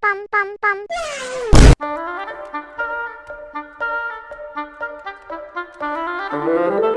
Pam pam pam pam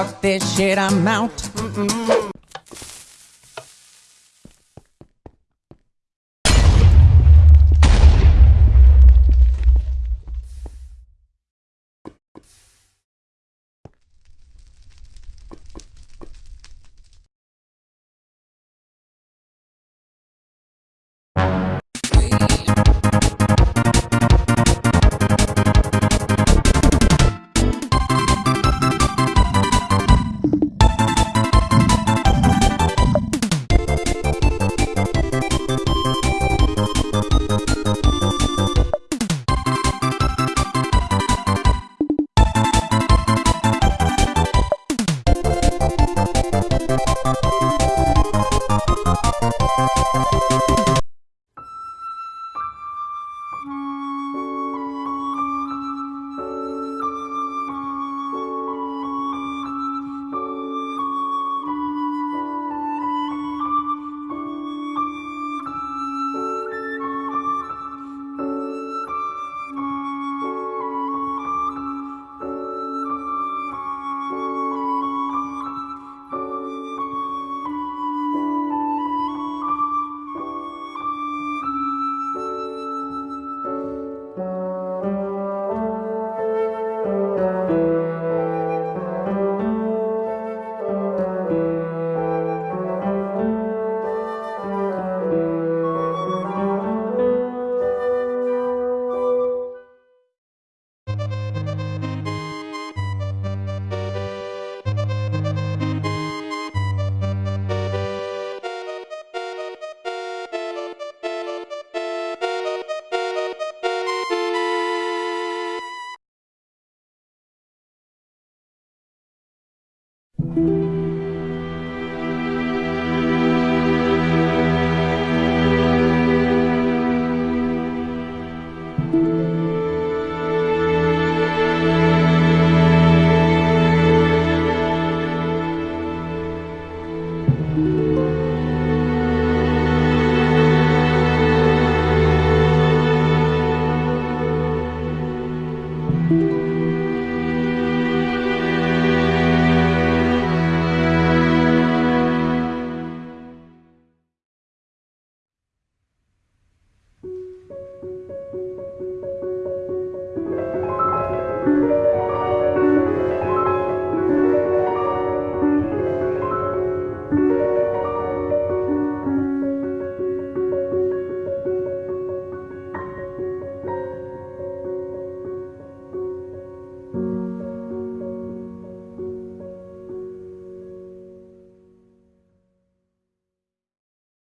Fuck this shit, I'm out. thank mm -hmm. you